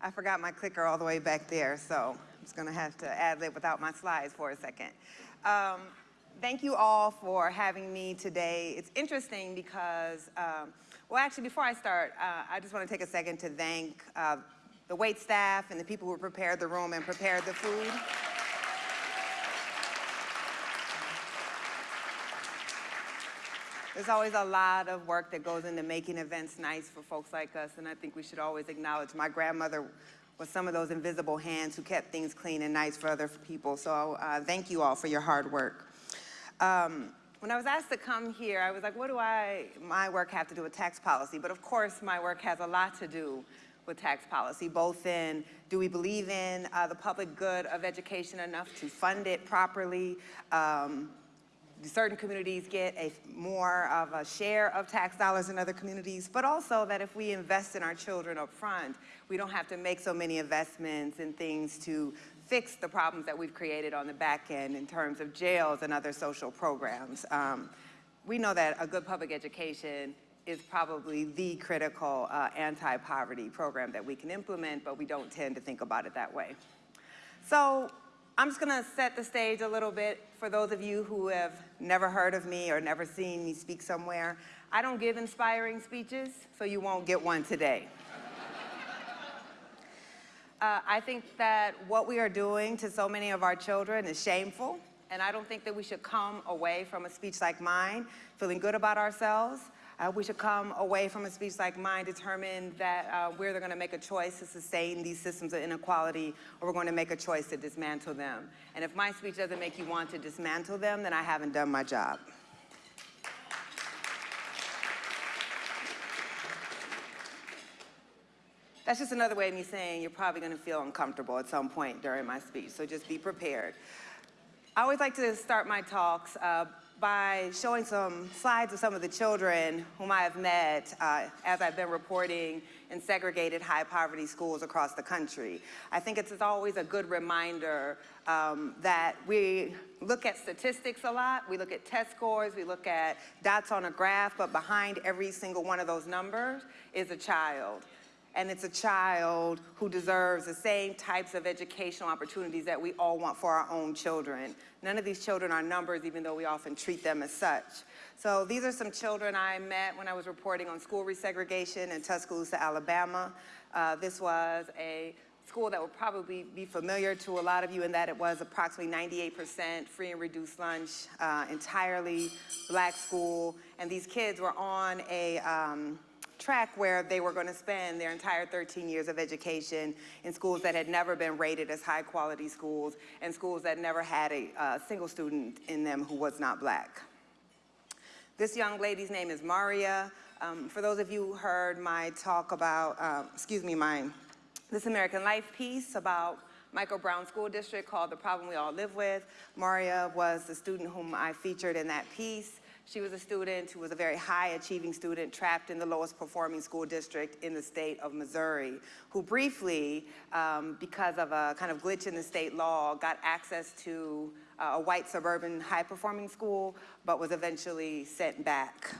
I forgot my clicker all the way back there, so I'm just gonna have to ad lib without my slides for a second. Um, thank you all for having me today. It's interesting because, um, well, actually, before I start, uh, I just want to take a second to thank uh, the wait staff and the people who prepared the room and prepared the food. There's always a lot of work that goes into making events nice for folks like us, and I think we should always acknowledge my grandmother was some of those invisible hands who kept things clean and nice for other people. So uh, thank you all for your hard work. Um, when I was asked to come here, I was like, what do I, my work have to do with tax policy? But of course, my work has a lot to do with tax policy, both in do we believe in uh, the public good of education enough to fund it properly? Um, certain communities get a more of a share of tax dollars than other communities, but also that if we invest in our children up front, we don't have to make so many investments in things to fix the problems that we've created on the back end in terms of jails and other social programs. Um, we know that a good public education is probably the critical uh, anti-poverty program that we can implement, but we don't tend to think about it that way. So I'm just gonna set the stage a little bit for those of you who have never heard of me or never seen me speak somewhere. I don't give inspiring speeches, so you won't get one today. uh, I think that what we are doing to so many of our children is shameful, and I don't think that we should come away from a speech like mine feeling good about ourselves. Uh, we should come away from a speech like mine determined that uh, we're going to make a choice to sustain these systems of inequality or we're going to make a choice to dismantle them. And if my speech doesn't make you want to dismantle them, then I haven't done my job. That's just another way of me saying you're probably going to feel uncomfortable at some point during my speech, so just be prepared. I always like to start my talks uh, by showing some slides of some of the children whom I have met uh, as I've been reporting in segregated high poverty schools across the country. I think it's always a good reminder um, that we look at statistics a lot, we look at test scores, we look at dots on a graph, but behind every single one of those numbers is a child and it's a child who deserves the same types of educational opportunities that we all want for our own children. None of these children are numbers, even though we often treat them as such. So these are some children I met when I was reporting on school resegregation in Tuscaloosa, Alabama. Uh, this was a school that will probably be familiar to a lot of you in that it was approximately 98% free and reduced lunch, uh, entirely black school. And these kids were on a, um, track where they were going to spend their entire 13 years of education in schools that had never been rated as high quality schools and schools that never had a uh, single student in them who was not black. This young lady's name is Maria. Um, for those of you who heard my talk about, uh, excuse me, my This American Life piece about Michael Brown School District called The Problem We All Live With. Maria was the student whom I featured in that piece. She was a student who was a very high achieving student trapped in the lowest performing school district in the state of Missouri, who briefly, um, because of a kind of glitch in the state law, got access to uh, a white suburban high performing school, but was eventually sent back.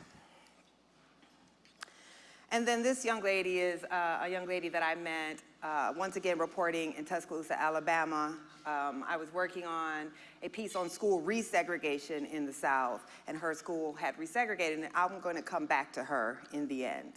And then this young lady is uh, a young lady that I met, uh, once again reporting in Tuscaloosa, Alabama, um, I was working on a piece on school resegregation in the South, and her school had resegregated, and I'm going to come back to her in the end.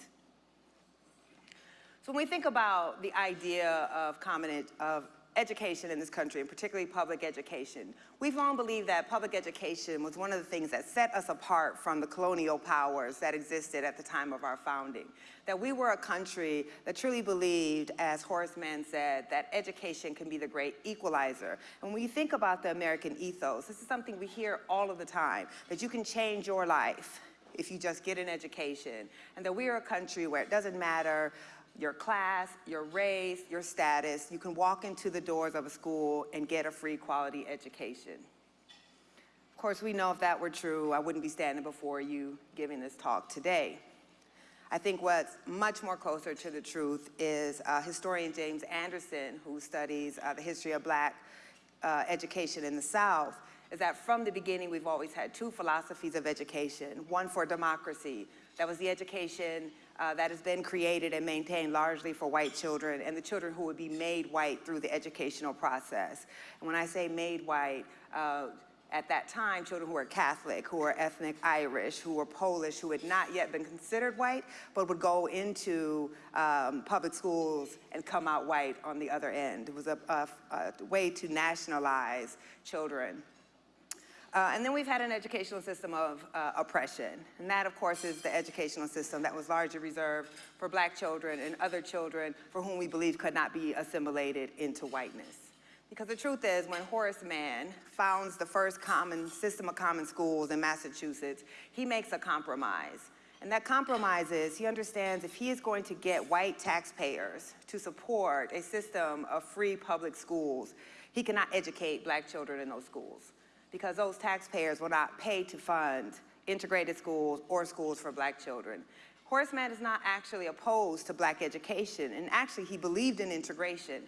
So when we think about the idea of common, of education in this country, and particularly public education. We've long believed that public education was one of the things that set us apart from the colonial powers that existed at the time of our founding. That we were a country that truly believed, as Horace Mann said, that education can be the great equalizer. And when you think about the American ethos, this is something we hear all of the time, that you can change your life if you just get an education. And that we are a country where it doesn't matter your class, your race, your status, you can walk into the doors of a school and get a free quality education. Of course, we know if that were true, I wouldn't be standing before you giving this talk today. I think what's much more closer to the truth is uh, historian James Anderson, who studies uh, the history of black uh, education in the South, is that from the beginning we've always had two philosophies of education, one for democracy, That was the education uh, that has been created and maintained largely for white children and the children who would be made white through the educational process. And when I say made white, uh, at that time, children who were Catholic, who were ethnic Irish, who were Polish, who had not yet been considered white, but would go into um, public schools and come out white on the other end. It was a, a, a way to nationalize children. Uh, and then we've had an educational system of uh, oppression. And that, of course, is the educational system that was largely reserved for black children and other children for whom we believe could not be assimilated into whiteness. Because the truth is, when Horace Mann founds the first common system of common schools in Massachusetts, he makes a compromise. And that compromise is he understands if he is going to get white taxpayers to support a system of free public schools, he cannot educate black children in those schools because those taxpayers will not pay to fund integrated schools or schools for black children. Horace Mann is not actually opposed to black education, and actually he believed in integration.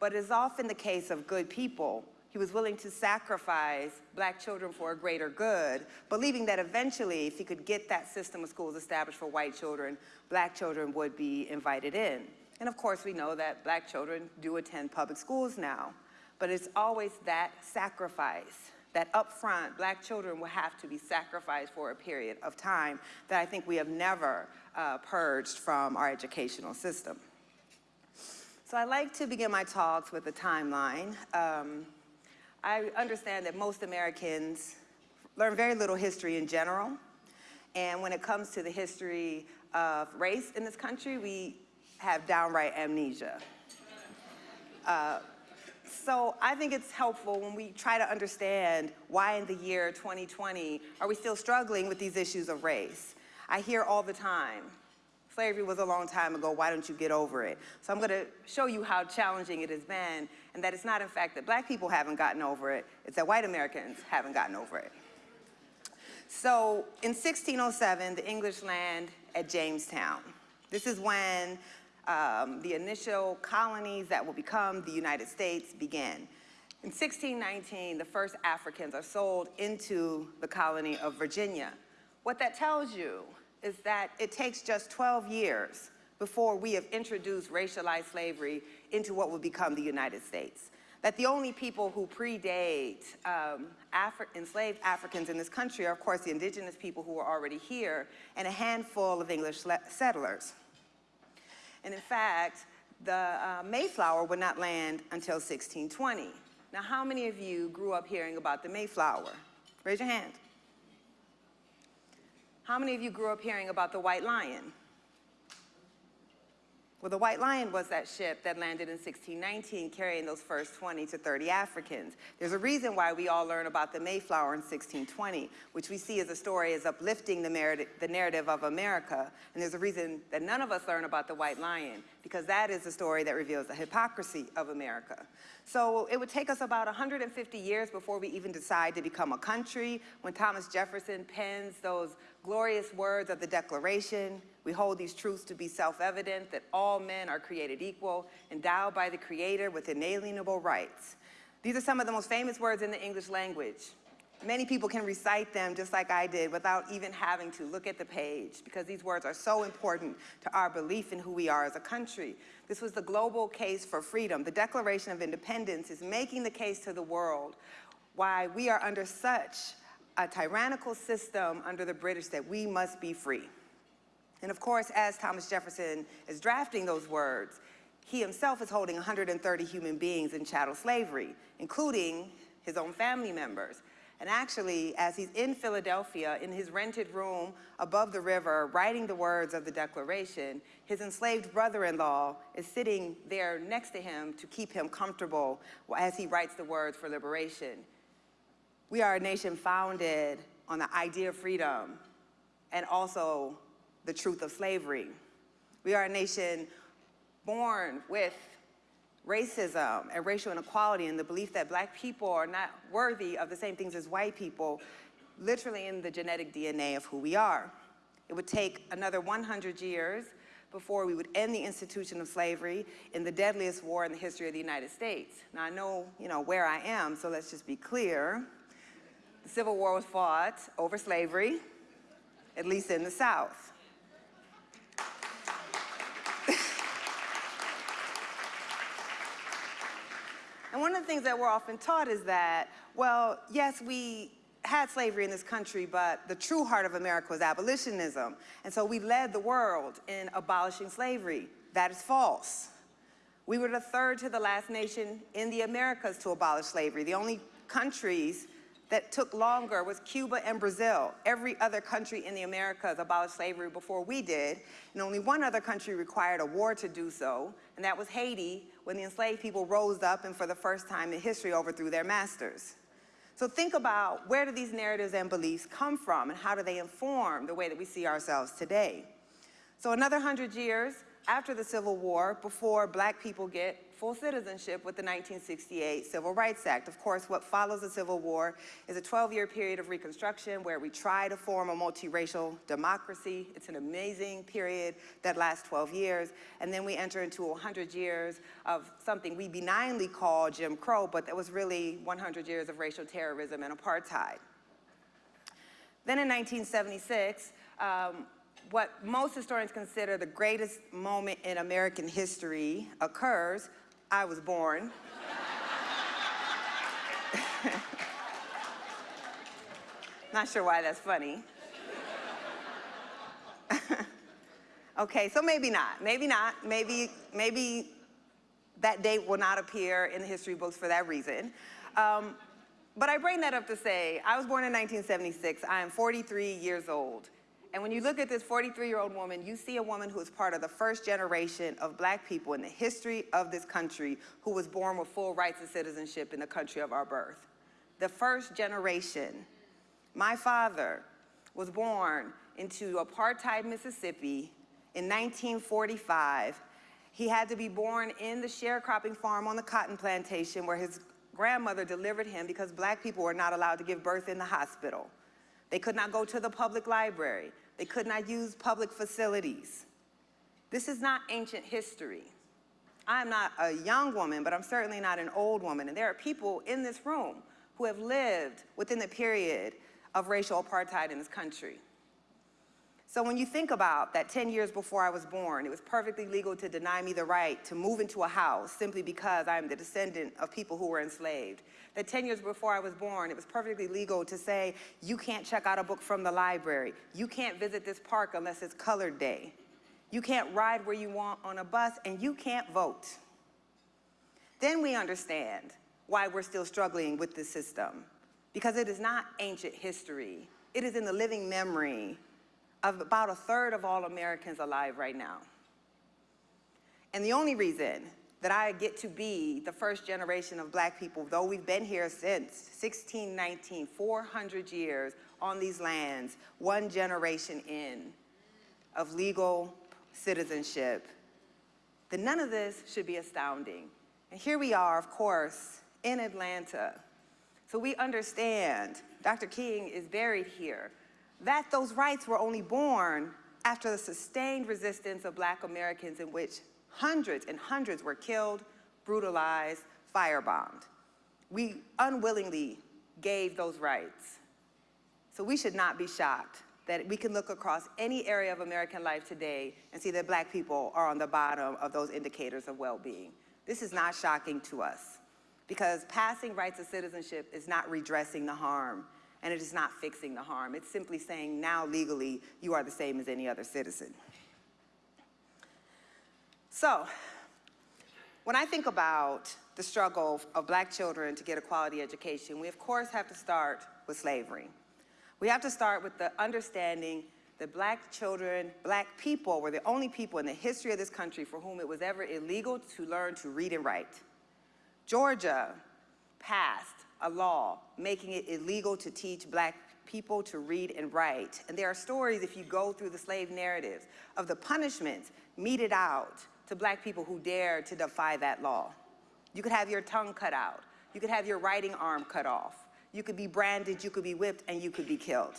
But as often the case of good people, he was willing to sacrifice black children for a greater good, believing that eventually, if he could get that system of schools established for white children, black children would be invited in. And of course, we know that black children do attend public schools now, but it's always that sacrifice, that upfront, black children will have to be sacrificed for a period of time that I think we have never uh, purged from our educational system. So I like to begin my talks with a timeline. Um, I understand that most Americans learn very little history in general. And when it comes to the history of race in this country, we have downright amnesia. Uh, so I think it's helpful when we try to understand why in the year 2020 are we still struggling with these issues of race. I hear all the time, Slavery was a long time ago, why don't you get over it? So I'm gonna show you how challenging it has been and that it's not in fact that black people haven't gotten over it, it's that white Americans haven't gotten over it. So in 1607, the English land at Jamestown. This is when um, the initial colonies that will become the United States began. In 1619, the first Africans are sold into the colony of Virginia. What that tells you is that it takes just 12 years before we have introduced racialized slavery into what will become the United States. That the only people who predate um, Afri enslaved Africans in this country are, of course, the indigenous people who were already here and a handful of English settlers. And in fact, the uh, Mayflower would not land until 1620. Now, how many of you grew up hearing about the Mayflower? Raise your hand. How many of you grew up hearing about the White Lion? Well, the White Lion was that ship that landed in 1619 carrying those first 20 to 30 Africans. There's a reason why we all learn about the Mayflower in 1620, which we see as a story as uplifting the, the narrative of America. And there's a reason that none of us learn about the White Lion, because that is the story that reveals the hypocrisy of America. So it would take us about 150 years before we even decide to become a country. When Thomas Jefferson pens those glorious words of the Declaration, we hold these truths to be self-evident that all men are created equal, endowed by the Creator with inalienable rights. These are some of the most famous words in the English language. Many people can recite them just like I did without even having to look at the page because these words are so important to our belief in who we are as a country. This was the global case for freedom. The Declaration of Independence is making the case to the world why we are under such a tyrannical system under the British that we must be free. And of course, as Thomas Jefferson is drafting those words, he himself is holding 130 human beings in chattel slavery, including his own family members. And actually, as he's in Philadelphia, in his rented room above the river, writing the words of the Declaration, his enslaved brother-in-law is sitting there next to him to keep him comfortable as he writes the words for liberation. We are a nation founded on the idea of freedom and also the truth of slavery. We are a nation born with racism and racial inequality and the belief that black people are not worthy of the same things as white people, literally in the genetic DNA of who we are. It would take another 100 years before we would end the institution of slavery in the deadliest war in the history of the United States. Now I know, you know, where I am, so let's just be clear. The Civil War was fought over slavery, at least in the South. One of the things that we're often taught is that, well, yes, we had slavery in this country, but the true heart of America was abolitionism. And so we led the world in abolishing slavery. That is false. We were the third to the last nation in the Americas to abolish slavery. The only countries that took longer was Cuba and Brazil. Every other country in the Americas abolished slavery before we did, and only one other country required a war to do so, and that was Haiti, when the enslaved people rose up and for the first time in history overthrew their masters. So think about where do these narratives and beliefs come from and how do they inform the way that we see ourselves today? So another hundred years after the Civil War, before black people get full citizenship with the 1968 Civil Rights Act. Of course, what follows the Civil War is a 12-year period of Reconstruction where we try to form a multiracial democracy. It's an amazing period that lasts 12 years. And then we enter into 100 years of something we benignly call Jim Crow, but that was really 100 years of racial terrorism and apartheid. Then in 1976, um, what most historians consider the greatest moment in American history occurs I was born. Not sure why that's funny. okay, so maybe not, maybe not, maybe, maybe that date will not appear in the history books for that reason. Um, but I bring that up to say, I was born in 1976, I am 43 years old. And when you look at this 43-year-old woman, you see a woman who is part of the first generation of black people in the history of this country who was born with full rights and citizenship in the country of our birth. The first generation. My father was born into apartheid Mississippi in 1945. He had to be born in the sharecropping farm on the cotton plantation where his grandmother delivered him because black people were not allowed to give birth in the hospital. They could not go to the public library. They could not use public facilities. This is not ancient history. I'm not a young woman, but I'm certainly not an old woman. And there are people in this room who have lived within the period of racial apartheid in this country. So when you think about that 10 years before I was born, it was perfectly legal to deny me the right to move into a house simply because I'm the descendant of people who were enslaved. That 10 years before I was born, it was perfectly legal to say, you can't check out a book from the library. You can't visit this park unless it's colored day. You can't ride where you want on a bus, and you can't vote. Then we understand why we're still struggling with this system. Because it is not ancient history. It is in the living memory about a third of all Americans alive right now. And the only reason that I get to be the first generation of black people, though we've been here since 1619, 400 years on these lands, one generation in of legal citizenship, then none of this should be astounding. And here we are, of course, in Atlanta. So we understand Dr. King is buried here that those rights were only born after the sustained resistance of black Americans in which hundreds and hundreds were killed, brutalized, firebombed. We unwillingly gave those rights. So we should not be shocked that we can look across any area of American life today and see that black people are on the bottom of those indicators of well-being. This is not shocking to us because passing rights of citizenship is not redressing the harm and it is not fixing the harm. It's simply saying now legally you are the same as any other citizen. So, when I think about the struggle of black children to get a quality education, we of course have to start with slavery. We have to start with the understanding that black children, black people were the only people in the history of this country for whom it was ever illegal to learn to read and write. Georgia passed a law making it illegal to teach black people to read and write. And there are stories, if you go through the slave narratives, of the punishments meted out to black people who dared to defy that law. You could have your tongue cut out. You could have your writing arm cut off. You could be branded, you could be whipped, and you could be killed.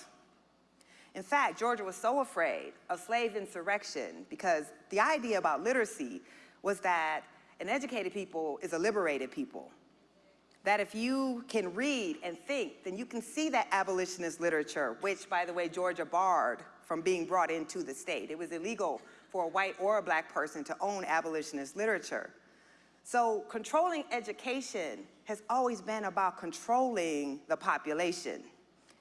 In fact, Georgia was so afraid of slave insurrection because the idea about literacy was that an educated people is a liberated people that if you can read and think, then you can see that abolitionist literature, which, by the way, Georgia barred from being brought into the state. It was illegal for a white or a black person to own abolitionist literature. So controlling education has always been about controlling the population.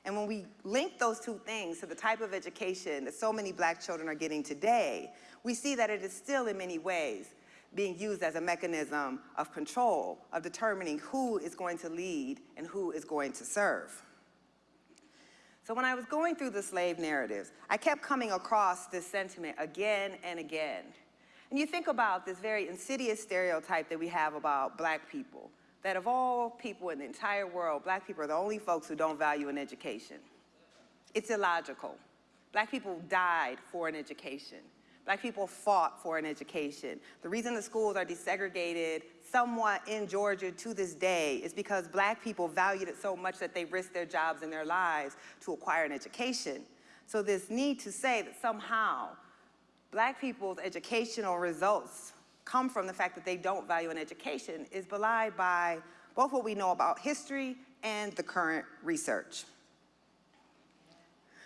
And when we link those two things to the type of education that so many black children are getting today, we see that it is still in many ways being used as a mechanism of control, of determining who is going to lead and who is going to serve. So when I was going through the slave narratives, I kept coming across this sentiment again and again. And you think about this very insidious stereotype that we have about black people, that of all people in the entire world, black people are the only folks who don't value an education. It's illogical. Black people died for an education. Black people fought for an education. The reason the schools are desegregated somewhat in Georgia to this day is because black people valued it so much that they risked their jobs and their lives to acquire an education. So this need to say that somehow black people's educational results come from the fact that they don't value an education is belied by both what we know about history and the current research.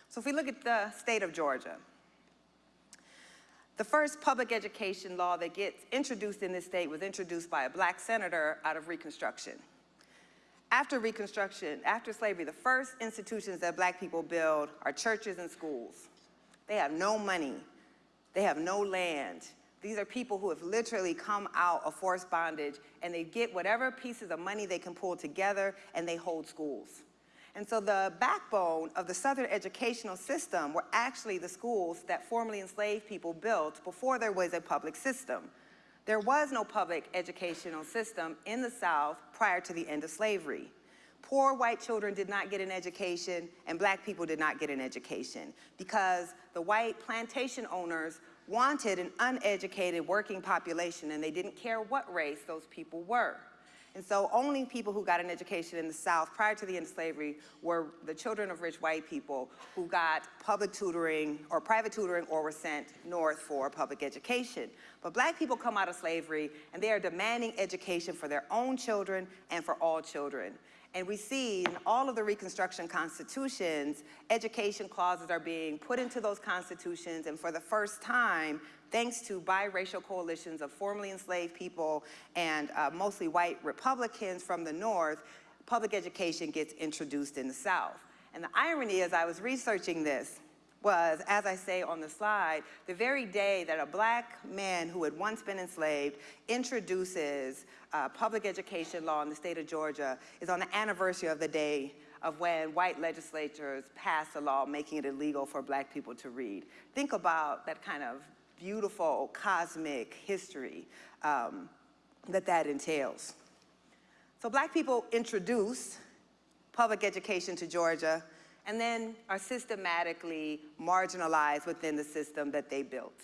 So if we look at the state of Georgia, the first public education law that gets introduced in this state was introduced by a black senator out of Reconstruction. After Reconstruction, after slavery, the first institutions that black people build are churches and schools. They have no money. They have no land. These are people who have literally come out of forced bondage and they get whatever pieces of money they can pull together and they hold schools. And so the backbone of the Southern educational system were actually the schools that formerly enslaved people built before there was a public system. There was no public educational system in the South prior to the end of slavery. Poor white children did not get an education and black people did not get an education because the white plantation owners wanted an uneducated working population and they didn't care what race those people were. And so only people who got an education in the South prior to the end of slavery were the children of rich white people who got public tutoring or private tutoring or were sent north for public education. But black people come out of slavery and they are demanding education for their own children and for all children. And we see in all of the Reconstruction constitutions, education clauses are being put into those constitutions and for the first time, thanks to biracial coalitions of formerly enslaved people and uh, mostly white Republicans from the North, public education gets introduced in the South. And the irony as I was researching this was, as I say on the slide, the very day that a black man who had once been enslaved introduces uh, public education law in the state of Georgia is on the anniversary of the day of when white legislatures passed a law making it illegal for black people to read. Think about that kind of beautiful cosmic history um, that that entails. So black people introduced public education to Georgia and then are systematically marginalized within the system that they built.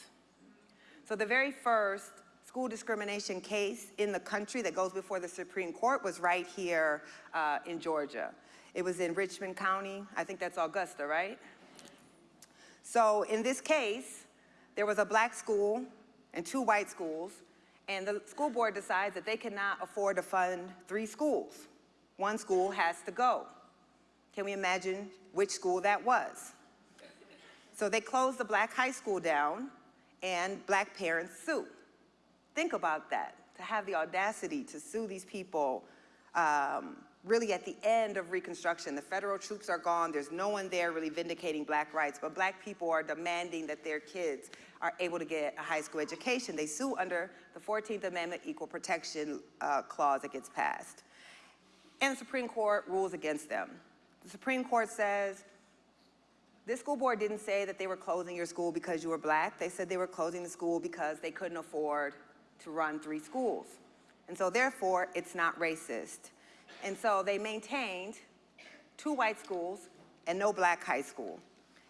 So the very first school discrimination case in the country that goes before the Supreme Court was right here uh, in Georgia. It was in Richmond County. I think that's Augusta, right? So in this case, there was a black school and two white schools, and the school board decides that they cannot afford to fund three schools. One school has to go. Can we imagine which school that was? So they closed the black high school down and black parents sue. Think about that, to have the audacity to sue these people um, really at the end of Reconstruction. The federal troops are gone. There's no one there really vindicating black rights, but black people are demanding that their kids are able to get a high school education. They sue under the 14th Amendment Equal Protection uh, Clause that gets passed. And the Supreme Court rules against them. The Supreme Court says, this school board didn't say that they were closing your school because you were black. They said they were closing the school because they couldn't afford to run three schools. And so therefore, it's not racist. And so they maintained two white schools and no black high school.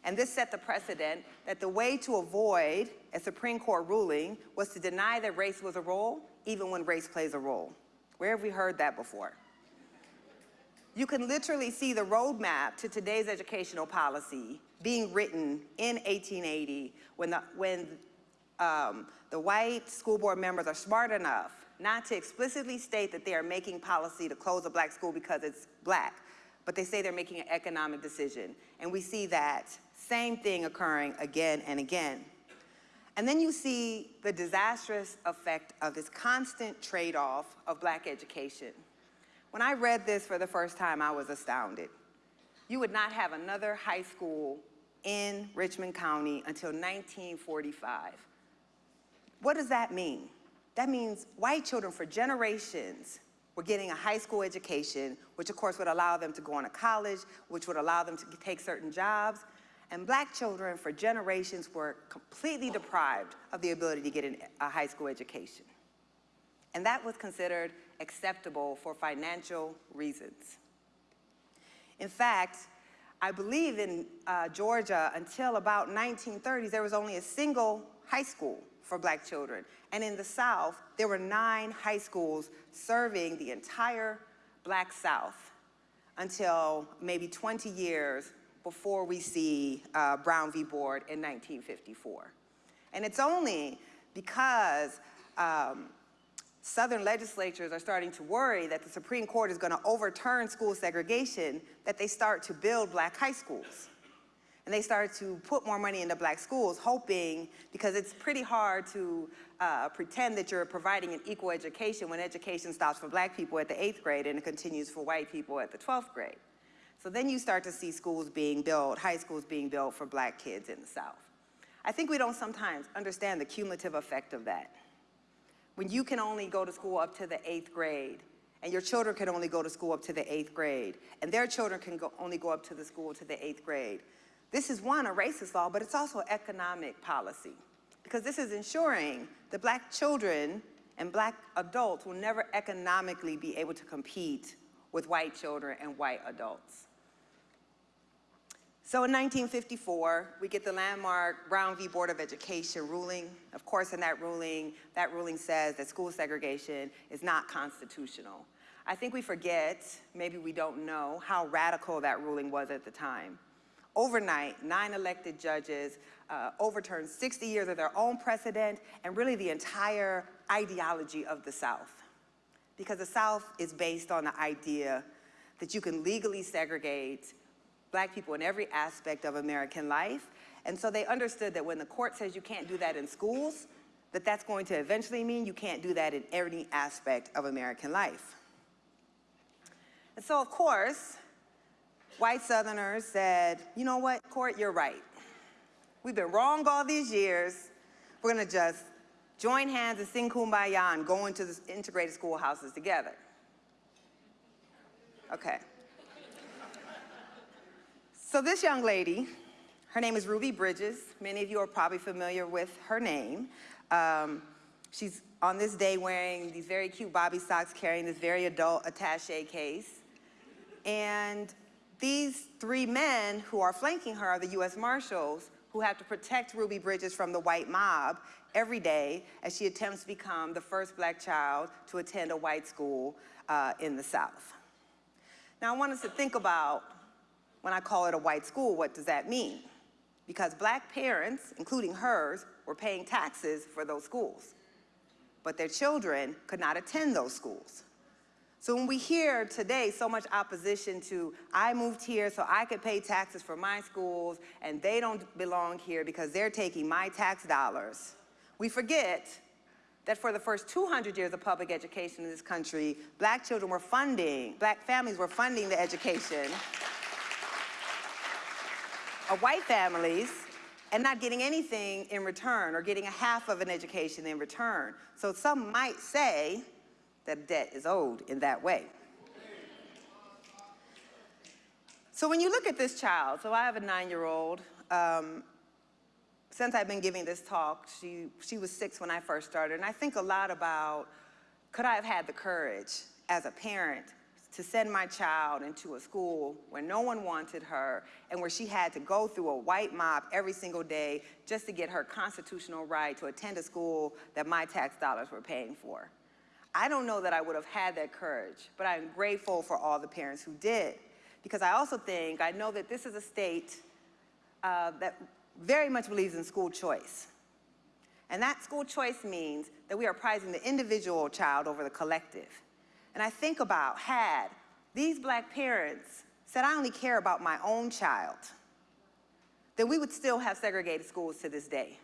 And this set the precedent that the way to avoid a Supreme Court ruling was to deny that race was a role, even when race plays a role. Where have we heard that before? You can literally see the roadmap to today's educational policy being written in 1880 when the, when, um, the white school board members are smart enough not to explicitly state that they are making policy to close a black school because it's black, but they say they're making an economic decision. And we see that same thing occurring again and again. And then you see the disastrous effect of this constant trade-off of black education. When I read this for the first time, I was astounded. You would not have another high school in Richmond County until 1945. What does that mean? That means white children for generations were getting a high school education, which of course would allow them to go on to college, which would allow them to take certain jobs. And black children for generations were completely deprived of the ability to get a high school education. And that was considered acceptable for financial reasons. In fact, I believe in uh, Georgia until about 1930s, there was only a single high school for black children. And in the South, there were nine high schools serving the entire black South until maybe 20 years before we see uh, Brown v. Board in 1954. And it's only because um, Southern legislatures are starting to worry that the Supreme Court is going to overturn school segregation that they start to build black high schools. And they start to put more money into black schools, hoping, because it's pretty hard to uh, pretend that you're providing an equal education when education stops for black people at the eighth grade and it continues for white people at the 12th grade. So then you start to see schools being built, high schools being built for black kids in the South. I think we don't sometimes understand the cumulative effect of that when you can only go to school up to the eighth grade, and your children can only go to school up to the eighth grade, and their children can go, only go up to the school to the eighth grade. This is one, a racist law, but it's also economic policy. Because this is ensuring that black children and black adults will never economically be able to compete with white children and white adults. So in 1954, we get the landmark Brown v. Board of Education ruling. Of course, in that ruling, that ruling says that school segregation is not constitutional. I think we forget, maybe we don't know, how radical that ruling was at the time. Overnight, nine elected judges uh, overturned 60 years of their own precedent and really the entire ideology of the South. Because the South is based on the idea that you can legally segregate black people in every aspect of American life. And so they understood that when the court says you can't do that in schools, that that's going to eventually mean you can't do that in every aspect of American life. And so, of course, white Southerners said, you know what, court, you're right. We've been wrong all these years. We're gonna just join hands and sing kumbaya and go into the integrated schoolhouses together. Okay. So this young lady, her name is Ruby Bridges. Many of you are probably familiar with her name. Um, she's on this day wearing these very cute bobby socks, carrying this very adult attache case. And these three men who are flanking her are the U.S. Marshals who have to protect Ruby Bridges from the white mob every day as she attempts to become the first black child to attend a white school uh, in the South. Now I want us to think about when I call it a white school, what does that mean? Because black parents, including hers, were paying taxes for those schools. But their children could not attend those schools. So when we hear today so much opposition to, I moved here so I could pay taxes for my schools and they don't belong here because they're taking my tax dollars, we forget that for the first 200 years of public education in this country, black children were funding, black families were funding the education of white families and not getting anything in return or getting a half of an education in return. So some might say that debt is owed in that way. So when you look at this child, so I have a nine-year-old. Um, since I've been giving this talk, she, she was six when I first started, and I think a lot about, could I have had the courage as a parent to send my child into a school where no one wanted her and where she had to go through a white mob every single day just to get her constitutional right to attend a school that my tax dollars were paying for. I don't know that I would have had that courage, but I'm grateful for all the parents who did. Because I also think, I know that this is a state uh, that very much believes in school choice. And that school choice means that we are prizing the individual child over the collective. And I think about, had these black parents said, I only care about my own child, then we would still have segregated schools to this day.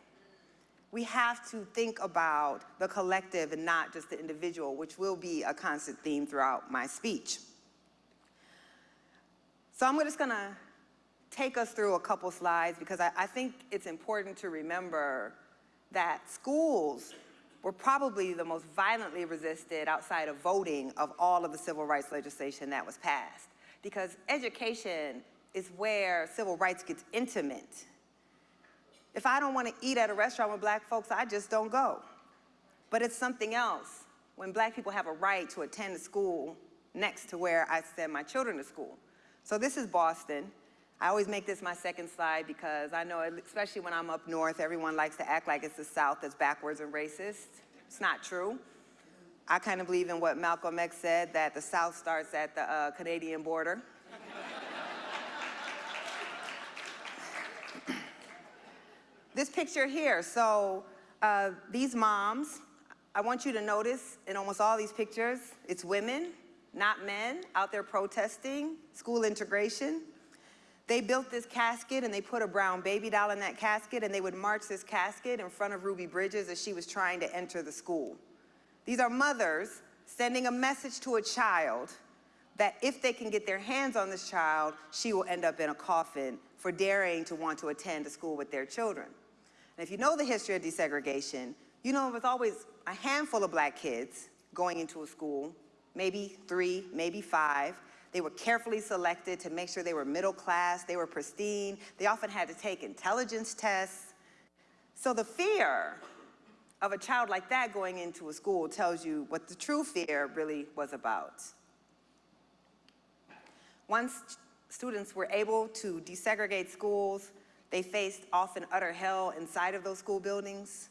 We have to think about the collective and not just the individual, which will be a constant theme throughout my speech. So I'm just gonna take us through a couple slides because I, I think it's important to remember that schools were probably the most violently resisted outside of voting of all of the civil rights legislation that was passed. Because education is where civil rights gets intimate. If I don't want to eat at a restaurant with black folks, I just don't go. But it's something else when black people have a right to attend a school next to where I send my children to school. So this is Boston. I always make this my second slide because I know, especially when I'm up north, everyone likes to act like it's the South that's backwards and racist. It's not true. I kind of believe in what Malcolm X said, that the South starts at the uh, Canadian border. This picture here, so uh, these moms, I want you to notice in almost all these pictures, it's women, not men, out there protesting school integration. They built this casket and they put a brown baby doll in that casket and they would march this casket in front of Ruby Bridges as she was trying to enter the school. These are mothers sending a message to a child that if they can get their hands on this child, she will end up in a coffin for daring to want to attend a school with their children. And if you know the history of desegregation, you know it was always a handful of black kids going into a school, maybe three, maybe five, they were carefully selected to make sure they were middle class, they were pristine. They often had to take intelligence tests. So the fear of a child like that going into a school tells you what the true fear really was about. Once students were able to desegregate schools, they faced often utter hell inside of those school buildings.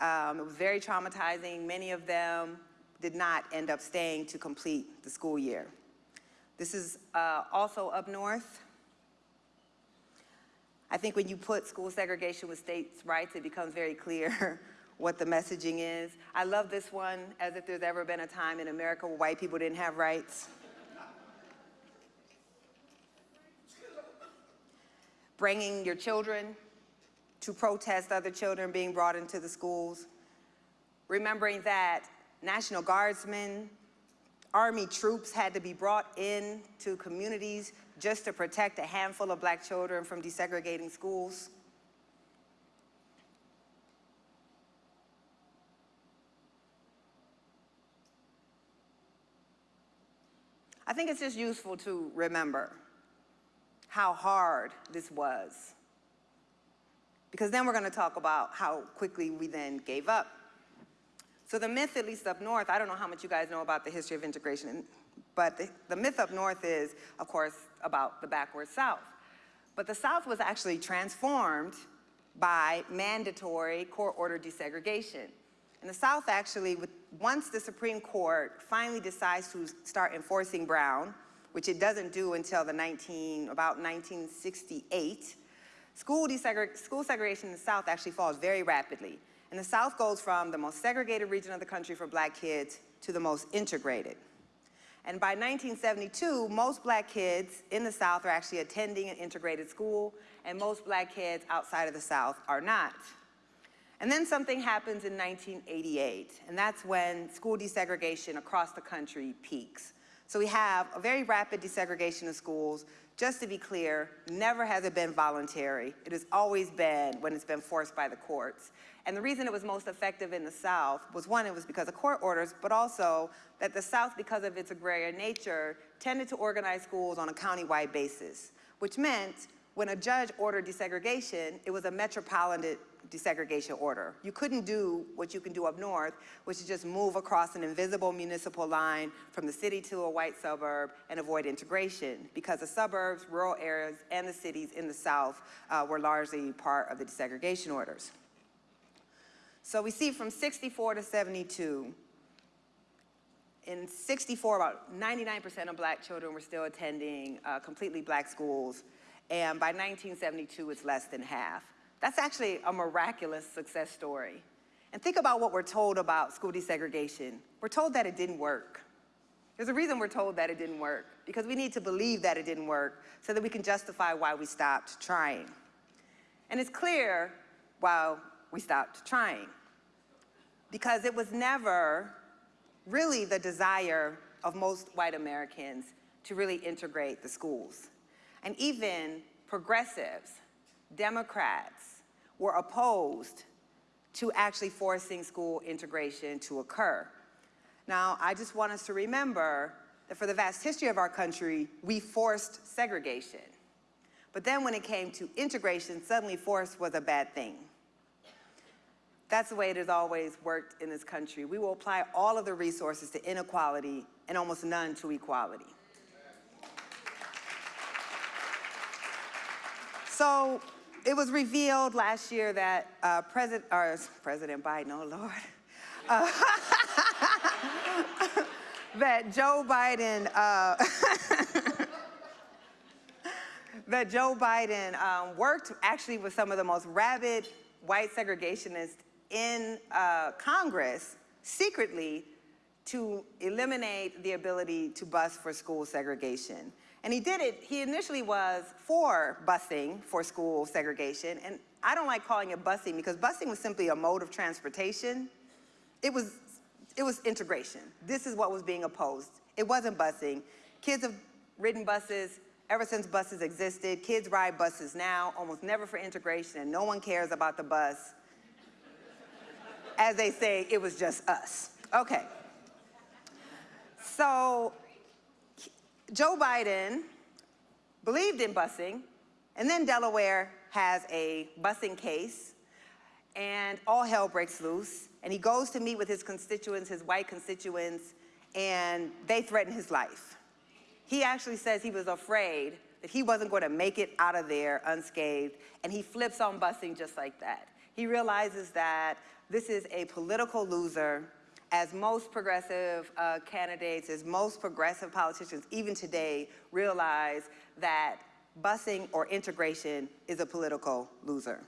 Um, it was very traumatizing. Many of them did not end up staying to complete the school year. This is uh, also up north. I think when you put school segregation with states' rights, it becomes very clear what the messaging is. I love this one, as if there's ever been a time in America where white people didn't have rights. Bringing your children to protest other children being brought into the schools. Remembering that National Guardsmen Army troops had to be brought in to communities just to protect a handful of black children from desegregating schools. I think it's just useful to remember how hard this was. Because then we're going to talk about how quickly we then gave up. So the myth, at least up north, I don't know how much you guys know about the history of integration, but the, the myth up north is, of course, about the backward South. But the South was actually transformed by mandatory court order desegregation. And the South actually, once the Supreme Court finally decides to start enforcing Brown, which it doesn't do until the 19, about 1968, school, school segregation in the South actually falls very rapidly. And the South goes from the most segregated region of the country for black kids to the most integrated. And by 1972, most black kids in the South are actually attending an integrated school, and most black kids outside of the South are not. And then something happens in 1988, and that's when school desegregation across the country peaks. So we have a very rapid desegregation of schools. Just to be clear, never has it been voluntary. It has always been when it's been forced by the courts. And the reason it was most effective in the South was one, it was because of court orders, but also that the South, because of its agrarian nature, tended to organize schools on a county-wide basis, which meant when a judge ordered desegregation, it was a metropolitan desegregation order. You couldn't do what you can do up north, which is just move across an invisible municipal line from the city to a white suburb and avoid integration because the suburbs, rural areas, and the cities in the South uh, were largely part of the desegregation orders. So we see from 64 to 72, in 64, about 99% of black children were still attending uh, completely black schools. And by 1972, it's less than half. That's actually a miraculous success story. And think about what we're told about school desegregation. We're told that it didn't work. There's a reason we're told that it didn't work, because we need to believe that it didn't work so that we can justify why we stopped trying. And it's clear, while we stopped trying. Because it was never really the desire of most white Americans to really integrate the schools. And even progressives, Democrats, were opposed to actually forcing school integration to occur. Now, I just want us to remember that for the vast history of our country, we forced segregation. But then when it came to integration, suddenly force was a bad thing. That's the way it has always worked in this country. We will apply all of the resources to inequality and almost none to equality. So it was revealed last year that uh, President, or President Biden, oh Lord, uh, that Joe Biden, uh, that Joe Biden um, worked actually with some of the most rabid white segregationists in uh, Congress secretly to eliminate the ability to bus for school segregation. And he did it, he initially was for busing for school segregation, and I don't like calling it busing because busing was simply a mode of transportation. It was, it was integration. This is what was being opposed. It wasn't busing. Kids have ridden buses ever since buses existed. Kids ride buses now, almost never for integration, and no one cares about the bus. As they say, it was just us. Okay. So Joe Biden believed in busing, and then Delaware has a busing case, and all hell breaks loose, and he goes to meet with his constituents, his white constituents, and they threaten his life. He actually says he was afraid that he wasn't going to make it out of there unscathed, and he flips on busing just like that. He realizes that this is a political loser, as most progressive uh, candidates, as most progressive politicians, even today, realize that busing or integration is a political loser.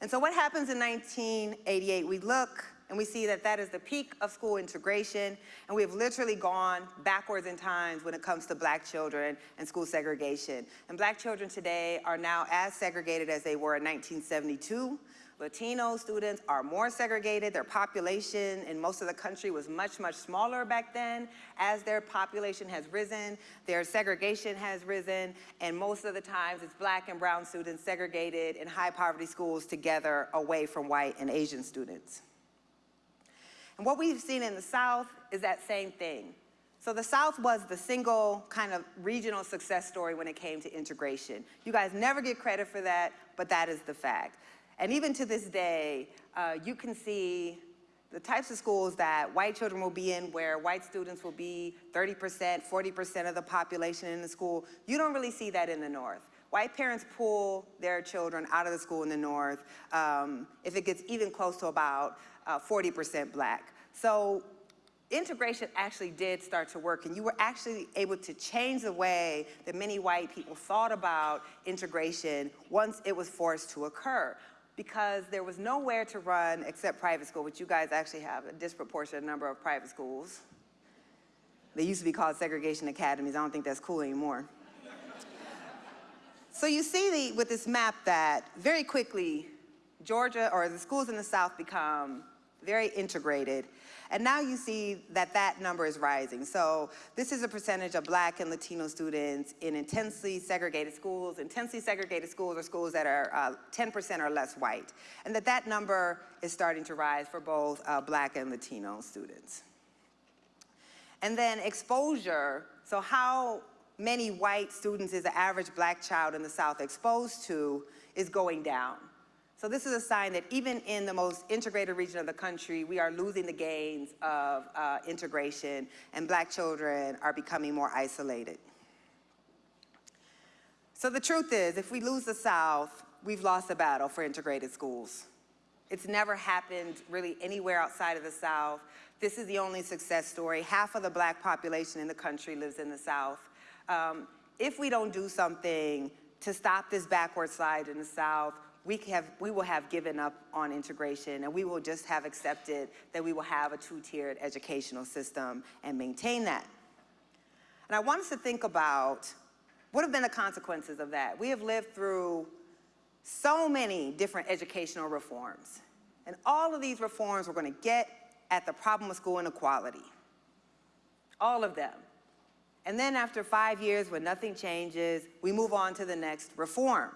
And so what happens in 1988? We look and we see that that is the peak of school integration, and we have literally gone backwards in times when it comes to black children and school segregation. And black children today are now as segregated as they were in 1972. Latino students are more segregated. Their population in most of the country was much, much smaller back then. As their population has risen, their segregation has risen, and most of the times it's black and brown students segregated in high poverty schools together away from white and Asian students. And what we've seen in the South is that same thing. So the South was the single kind of regional success story when it came to integration. You guys never get credit for that, but that is the fact. And even to this day, uh, you can see the types of schools that white children will be in where white students will be 30%, 40% of the population in the school. You don't really see that in the North. White parents pull their children out of the school in the North um, if it gets even close to about 40% uh, black. So integration actually did start to work and you were actually able to change the way that many white people thought about integration once it was forced to occur because there was nowhere to run except private school, which you guys actually have a disproportionate number of private schools. They used to be called segregation academies. I don't think that's cool anymore. so you see the, with this map that very quickly, Georgia or the schools in the South become very integrated. And now you see that that number is rising. So this is a percentage of black and Latino students in intensely segregated schools. Intensely segregated schools are schools that are 10% uh, or less white. And that that number is starting to rise for both uh, black and Latino students. And then exposure, so how many white students is the average black child in the South exposed to is going down. So this is a sign that even in the most integrated region of the country, we are losing the gains of uh, integration and black children are becoming more isolated. So the truth is, if we lose the South, we've lost the battle for integrated schools. It's never happened really anywhere outside of the South. This is the only success story. Half of the black population in the country lives in the South. Um, if we don't do something to stop this backward slide in the South, we, have, we will have given up on integration and we will just have accepted that we will have a two-tiered educational system and maintain that. And I want us to think about what have been the consequences of that. We have lived through so many different educational reforms. And all of these reforms were going to get at the problem of school inequality. All of them. And then after five years, when nothing changes, we move on to the next reform.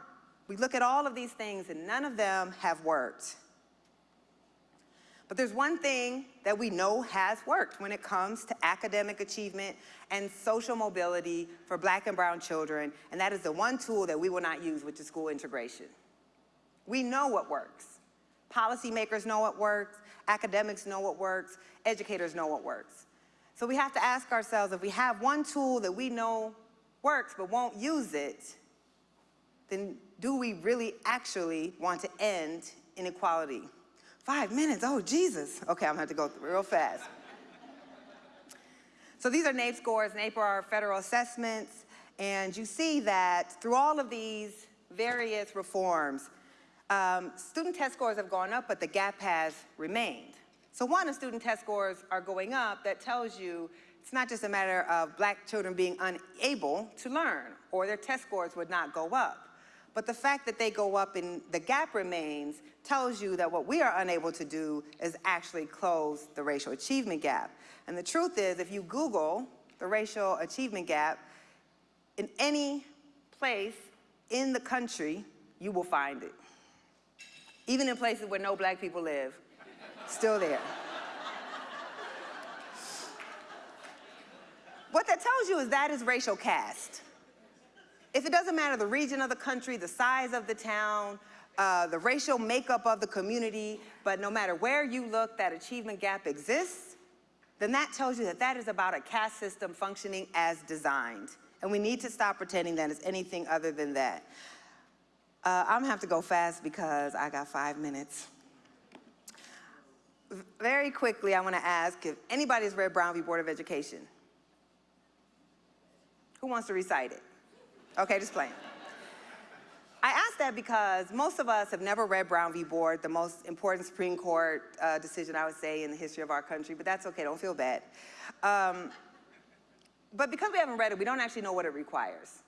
We look at all of these things and none of them have worked. But there's one thing that we know has worked when it comes to academic achievement and social mobility for black and brown children, and that is the one tool that we will not use, which is school integration. We know what works. Policymakers know what works, academics know what works, educators know what works. So we have to ask ourselves, if we have one tool that we know works but won't use it, then do we really actually want to end inequality? Five minutes, oh Jesus. Okay, I'm gonna have to go real fast. so these are NAEP scores. NAEP are federal assessments. And you see that through all of these various reforms, um, student test scores have gone up, but the gap has remained. So one, the student test scores are going up, that tells you it's not just a matter of black children being unable to learn or their test scores would not go up. But the fact that they go up and the gap remains tells you that what we are unable to do is actually close the racial achievement gap. And the truth is, if you Google the racial achievement gap, in any place in the country, you will find it. Even in places where no black people live, still there. what that tells you is that is racial caste. If it doesn't matter the region of the country, the size of the town, uh, the racial makeup of the community, but no matter where you look, that achievement gap exists, then that tells you that that is about a caste system functioning as designed. And we need to stop pretending that it's anything other than that. Uh, I'm gonna have to go fast because I got five minutes. Very quickly, I wanna ask if anybody's read Brown v. Board of Education. Who wants to recite it? Okay, just playing. I ask that because most of us have never read Brown v. Board, the most important Supreme Court uh, decision, I would say, in the history of our country, but that's okay, don't feel bad. Um, but because we haven't read it, we don't actually know what it requires.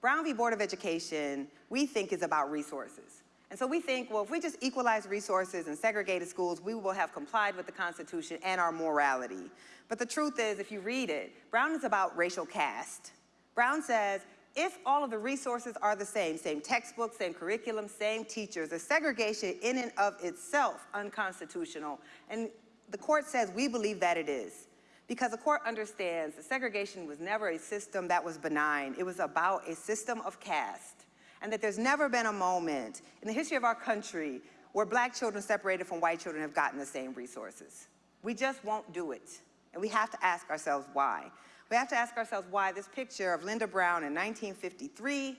Brown v. Board of Education, we think is about resources. And so we think, well, if we just equalize resources and segregated schools, we will have complied with the Constitution and our morality. But the truth is, if you read it, Brown is about racial caste. Brown says, if all of the resources are the same, same textbooks, same curriculum, same teachers, the segregation in and of itself unconstitutional. And the court says we believe that it is. Because the court understands that segregation was never a system that was benign. It was about a system of caste. And that there's never been a moment in the history of our country where black children separated from white children have gotten the same resources. We just won't do it. And we have to ask ourselves why. We have to ask ourselves why this picture of Linda Brown in 1953,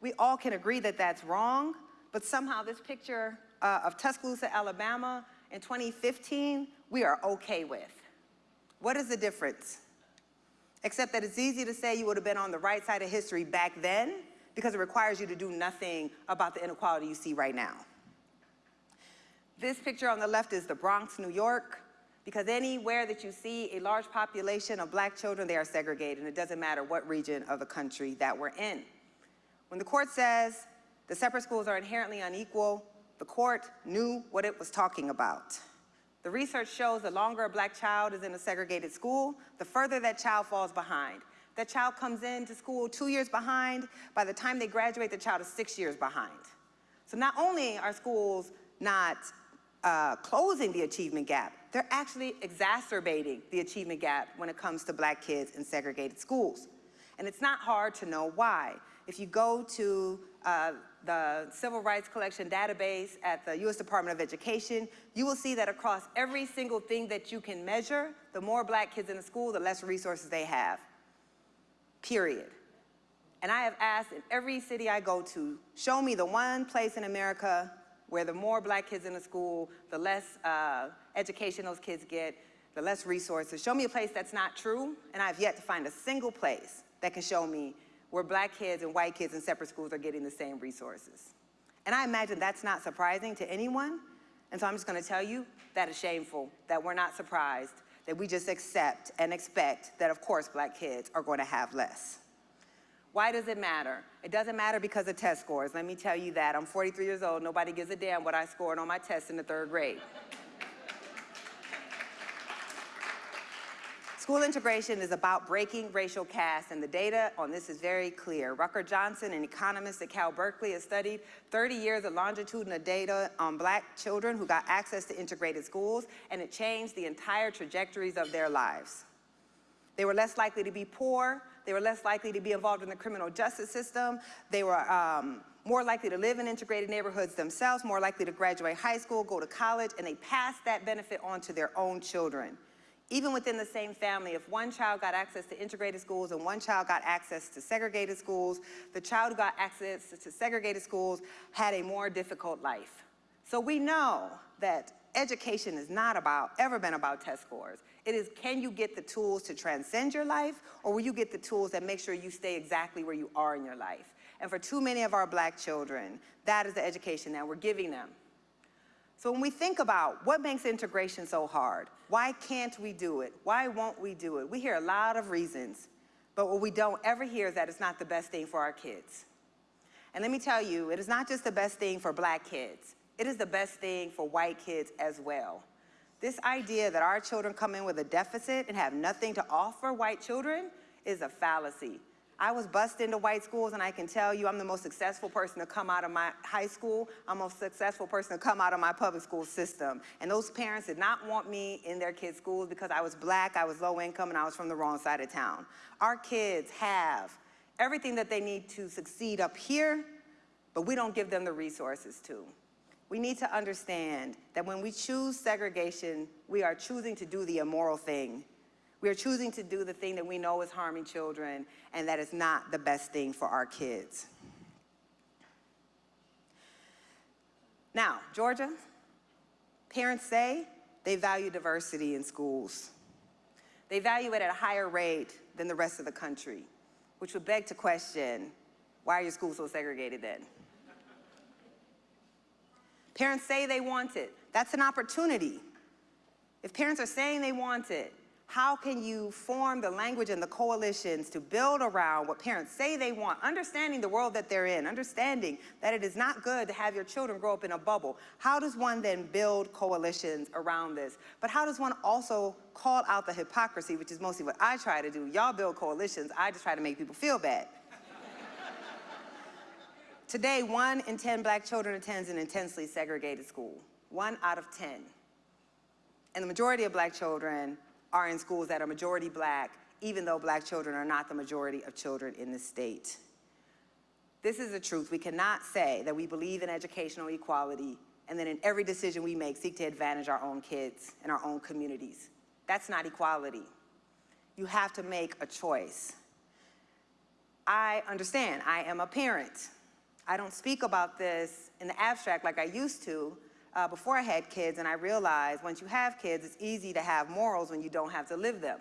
we all can agree that that's wrong, but somehow this picture uh, of Tuscaloosa, Alabama in 2015, we are okay with. What is the difference? Except that it's easy to say you would have been on the right side of history back then because it requires you to do nothing about the inequality you see right now. This picture on the left is the Bronx, New York because anywhere that you see a large population of black children, they are segregated, and it doesn't matter what region of the country that we're in. When the court says the separate schools are inherently unequal, the court knew what it was talking about. The research shows the longer a black child is in a segregated school, the further that child falls behind. That child comes into school two years behind, by the time they graduate, the child is six years behind. So not only are schools not uh, closing the achievement gap, they're actually exacerbating the achievement gap when it comes to black kids in segregated schools. And it's not hard to know why. If you go to uh, the Civil Rights Collection database at the U.S. Department of Education, you will see that across every single thing that you can measure, the more black kids in the school, the less resources they have, period. And I have asked in every city I go to, show me the one place in America where the more black kids in a school, the less uh, education those kids get, the less resources. Show me a place that's not true, and I've yet to find a single place that can show me where black kids and white kids in separate schools are getting the same resources. And I imagine that's not surprising to anyone, and so I'm just gonna tell you that is shameful, that we're not surprised, that we just accept and expect that of course black kids are gonna have less. Why does it matter? It doesn't matter because of test scores. Let me tell you that. I'm 43 years old. Nobody gives a damn what I scored on my test in the third grade. School integration is about breaking racial caste, and the data on this is very clear. Rucker Johnson, an economist at Cal Berkeley, has studied 30 years of longitudinal data on black children who got access to integrated schools, and it changed the entire trajectories of their lives. They were less likely to be poor, they were less likely to be involved in the criminal justice system, they were um, more likely to live in integrated neighborhoods themselves, more likely to graduate high school, go to college, and they passed that benefit on to their own children even within the same family, if one child got access to integrated schools and one child got access to segregated schools, the child who got access to segregated schools had a more difficult life. So we know that education is not about, ever been about test scores. It is, can you get the tools to transcend your life, or will you get the tools that make sure you stay exactly where you are in your life? And for too many of our black children, that is the education that we're giving them. So when we think about what makes integration so hard, why can't we do it? Why won't we do it? We hear a lot of reasons, but what we don't ever hear is that it's not the best thing for our kids. And let me tell you, it is not just the best thing for black kids. It is the best thing for white kids as well. This idea that our children come in with a deficit and have nothing to offer white children is a fallacy. I was bused into white schools and I can tell you I'm the most successful person to come out of my high school. I'm the most successful person to come out of my public school system. And those parents did not want me in their kids' schools because I was black, I was low income, and I was from the wrong side of town. Our kids have everything that they need to succeed up here, but we don't give them the resources to. We need to understand that when we choose segregation, we are choosing to do the immoral thing we are choosing to do the thing that we know is harming children and that is not the best thing for our kids. Now, Georgia, parents say they value diversity in schools. They value it at a higher rate than the rest of the country, which would beg to question, why are your schools so segregated then? Parents say they want it. That's an opportunity. If parents are saying they want it, how can you form the language and the coalitions to build around what parents say they want, understanding the world that they're in, understanding that it is not good to have your children grow up in a bubble. How does one then build coalitions around this? But how does one also call out the hypocrisy, which is mostly what I try to do. Y'all build coalitions, I just try to make people feel bad. Today, one in 10 black children attends an intensely segregated school. One out of 10. And the majority of black children are in schools that are majority black, even though black children are not the majority of children in the state. This is the truth. We cannot say that we believe in educational equality and then in every decision we make seek to advantage our own kids and our own communities. That's not equality. You have to make a choice. I understand, I am a parent. I don't speak about this in the abstract like I used to uh, before I had kids, and I realized once you have kids, it's easy to have morals when you don't have to live them.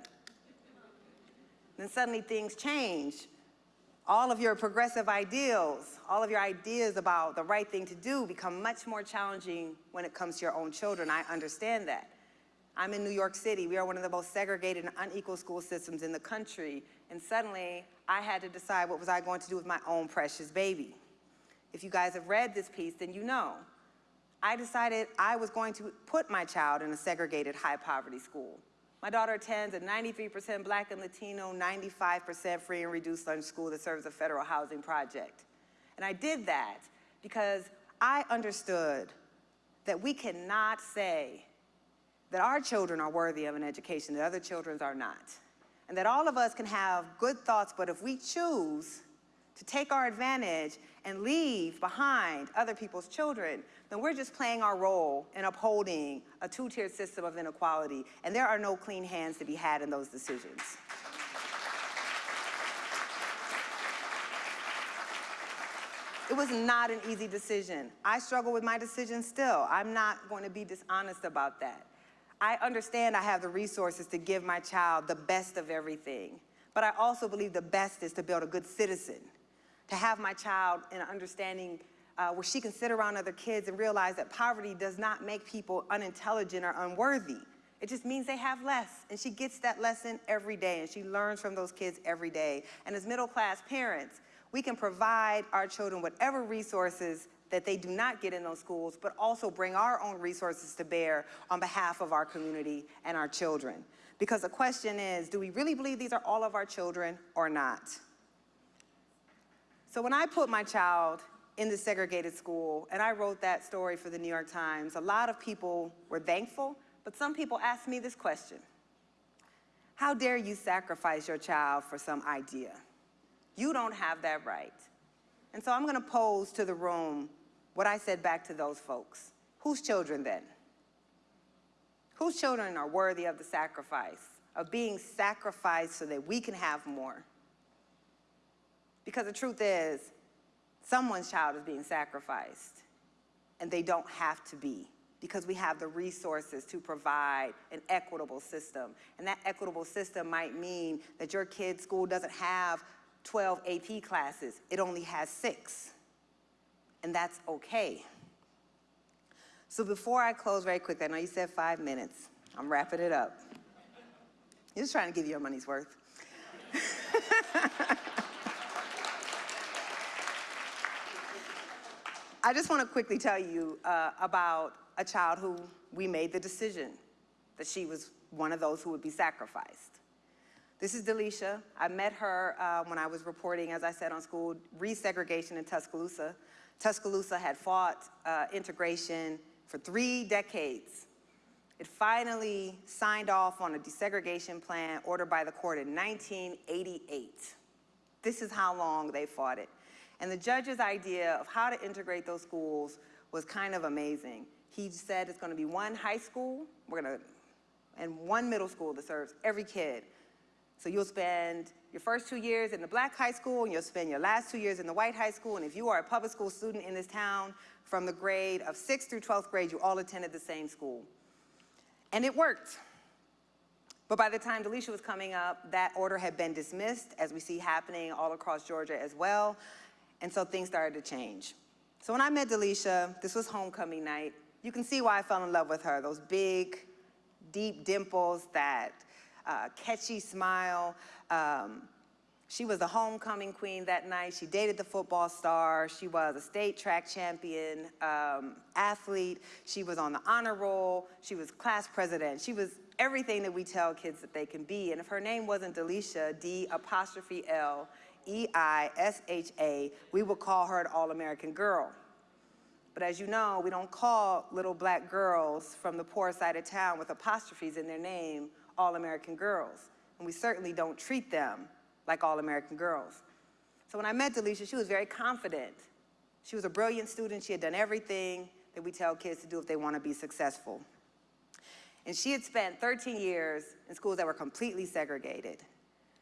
Then suddenly things change. All of your progressive ideals, all of your ideas about the right thing to do become much more challenging when it comes to your own children. I understand that. I'm in New York City. We are one of the most segregated and unequal school systems in the country. And suddenly, I had to decide what was I going to do with my own precious baby. If you guys have read this piece, then you know I decided I was going to put my child in a segregated high poverty school. My daughter attends a 93% black and Latino, 95% free and reduced lunch school that serves a federal housing project. And I did that because I understood that we cannot say that our children are worthy of an education that other children's are not. And that all of us can have good thoughts, but if we choose to take our advantage and leave behind other people's children, then we're just playing our role in upholding a two-tiered system of inequality, and there are no clean hands to be had in those decisions. It was not an easy decision. I struggle with my decision still. I'm not going to be dishonest about that. I understand I have the resources to give my child the best of everything, but I also believe the best is to build a good citizen to have my child in an understanding uh, where she can sit around other kids and realize that poverty does not make people unintelligent or unworthy. It just means they have less. And she gets that lesson every day and she learns from those kids every day. And as middle class parents, we can provide our children whatever resources that they do not get in those schools, but also bring our own resources to bear on behalf of our community and our children. Because the question is, do we really believe these are all of our children or not? So when I put my child in the segregated school and I wrote that story for the New York Times, a lot of people were thankful, but some people asked me this question. How dare you sacrifice your child for some idea? You don't have that right. And so I'm gonna pose to the room what I said back to those folks. Whose children then? Whose children are worthy of the sacrifice, of being sacrificed so that we can have more? Because the truth is, someone's child is being sacrificed, and they don't have to be because we have the resources to provide an equitable system. And that equitable system might mean that your kid's school doesn't have 12 AP classes, it only has six. And that's okay. So before I close very quickly, I know you said five minutes. I'm wrapping it up. Just trying to give you your money's worth. I just want to quickly tell you uh, about a child who we made the decision that she was one of those who would be sacrificed. This is D'Leisha. I met her uh, when I was reporting, as I said, on school resegregation in Tuscaloosa. Tuscaloosa had fought uh, integration for three decades. It finally signed off on a desegregation plan ordered by the court in 1988. This is how long they fought it. And the judge's idea of how to integrate those schools was kind of amazing. He said it's gonna be one high school, we're gonna, and one middle school that serves every kid. So you'll spend your first two years in the black high school and you'll spend your last two years in the white high school. And if you are a public school student in this town, from the grade of 6th through 12th grade, you all attended the same school. And it worked. But by the time D'Leisha was coming up, that order had been dismissed, as we see happening all across Georgia as well. And so things started to change. So when I met D'Leisha, this was homecoming night. You can see why I fell in love with her, those big, deep dimples, that uh, catchy smile. Um, she was the homecoming queen that night. She dated the football star. She was a state track champion um, athlete. She was on the honor roll. She was class president. She was everything that we tell kids that they can be. And if her name wasn't D'Leisha, D apostrophe L, E-I-S-H-A, we would call her an All-American girl. But as you know, we don't call little black girls from the poor side of town with apostrophes in their name All-American girls. And we certainly don't treat them like All-American girls. So when I met D'Leisha, she was very confident. She was a brilliant student. She had done everything that we tell kids to do if they want to be successful. And she had spent 13 years in schools that were completely segregated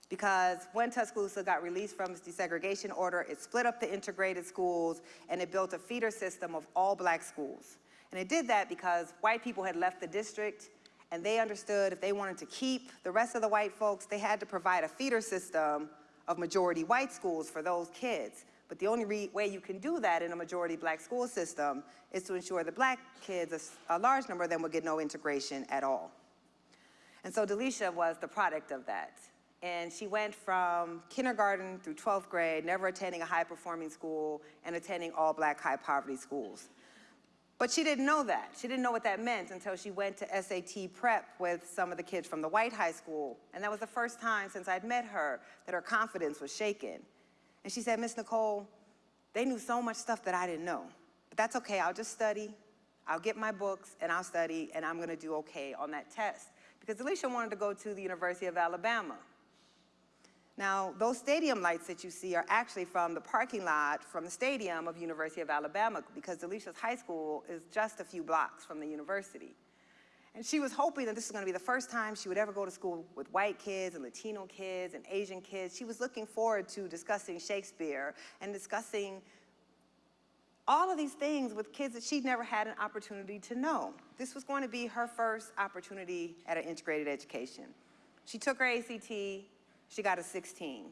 because when Tuscaloosa got released from its desegregation order, it split up the integrated schools and it built a feeder system of all black schools. And it did that because white people had left the district and they understood if they wanted to keep the rest of the white folks, they had to provide a feeder system of majority white schools for those kids. But the only way you can do that in a majority black school system is to ensure that black kids, a, a large number of them, would get no integration at all. And so D'Leisha was the product of that. And she went from kindergarten through 12th grade, never attending a high-performing school, and attending all black high-poverty schools. But she didn't know that. She didn't know what that meant until she went to SAT prep with some of the kids from the white high school. And that was the first time since I'd met her that her confidence was shaken. And she said, Miss Nicole, they knew so much stuff that I didn't know. But that's okay, I'll just study, I'll get my books, and I'll study, and I'm gonna do okay on that test. Because D'Leisha wanted to go to the University of Alabama. Now, those stadium lights that you see are actually from the parking lot from the stadium of University of Alabama because D'Leisha's high school is just a few blocks from the university. And she was hoping that this was gonna be the first time she would ever go to school with white kids and Latino kids and Asian kids. She was looking forward to discussing Shakespeare and discussing all of these things with kids that she'd never had an opportunity to know. This was going to be her first opportunity at an integrated education. She took her ACT, she got a 16.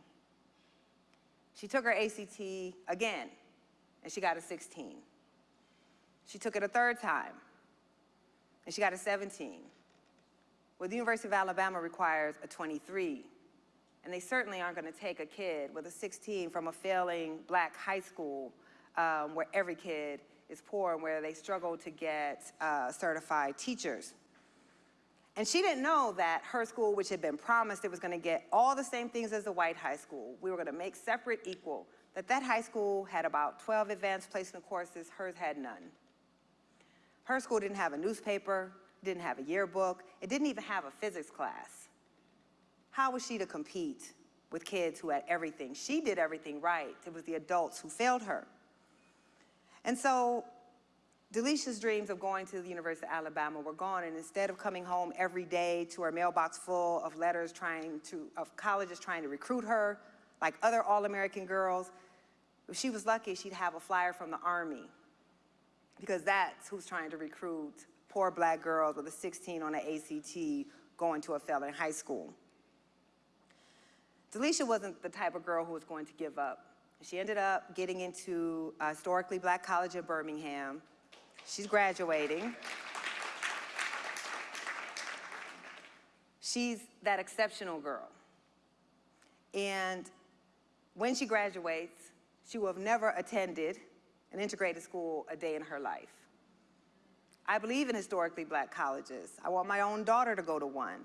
She took her ACT again, and she got a 16. She took it a third time, and she got a 17. Well, the University of Alabama requires a 23 And they certainly aren't going to take a kid with a 16 from a failing black high school um, where every kid is poor and where they struggle to get uh, certified teachers. And she didn't know that her school, which had been promised it was going to get all the same things as the white high school, we were going to make separate equal, that that high school had about 12 advanced placement courses, hers had none. Her school didn't have a newspaper, didn't have a yearbook, it didn't even have a physics class. How was she to compete with kids who had everything? She did everything right. It was the adults who failed her. And so D'Leisha's dreams of going to the University of Alabama were gone, and instead of coming home every day to her mailbox full of letters trying to, of colleges trying to recruit her, like other All-American girls, if she was lucky, she'd have a flyer from the Army, because that's who's trying to recruit poor black girls with a 16 on an ACT going to a failing high school. D'Leisha wasn't the type of girl who was going to give up. She ended up getting into a historically black college in Birmingham. She's graduating. She's that exceptional girl. And when she graduates, she will have never attended an integrated school a day in her life. I believe in historically black colleges. I want my own daughter to go to one,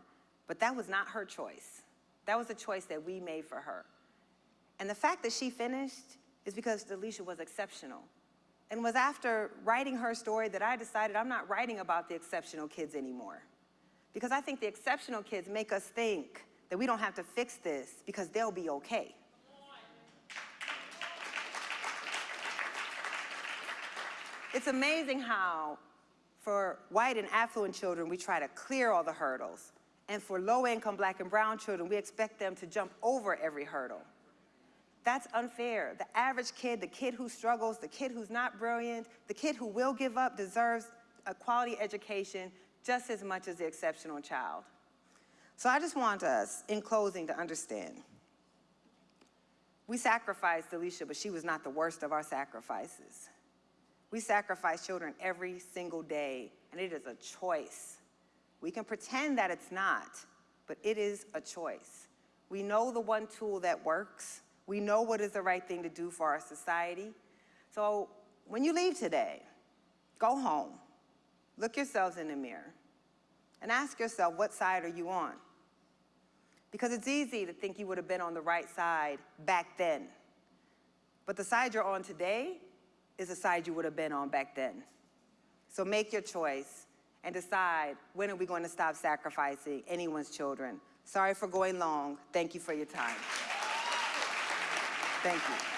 but that was not her choice. That was a choice that we made for her. And the fact that she finished is because D'Leisha was exceptional. And was after writing her story that I decided I'm not writing about the exceptional kids anymore. Because I think the exceptional kids make us think that we don't have to fix this because they'll be okay. It's amazing how for white and affluent children, we try to clear all the hurdles. And for low-income black and brown children, we expect them to jump over every hurdle. That's unfair. The average kid, the kid who struggles, the kid who's not brilliant, the kid who will give up deserves a quality education just as much as the exceptional child. So I just want us, in closing, to understand. We sacrificed D'Leisha, but she was not the worst of our sacrifices. We sacrifice children every single day, and it is a choice. We can pretend that it's not, but it is a choice. We know the one tool that works. We know what is the right thing to do for our society. So when you leave today, go home, look yourselves in the mirror, and ask yourself, what side are you on? Because it's easy to think you would have been on the right side back then. But the side you're on today is the side you would have been on back then. So make your choice and decide when are we going to stop sacrificing anyone's children. Sorry for going long. Thank you for your time. Thank you.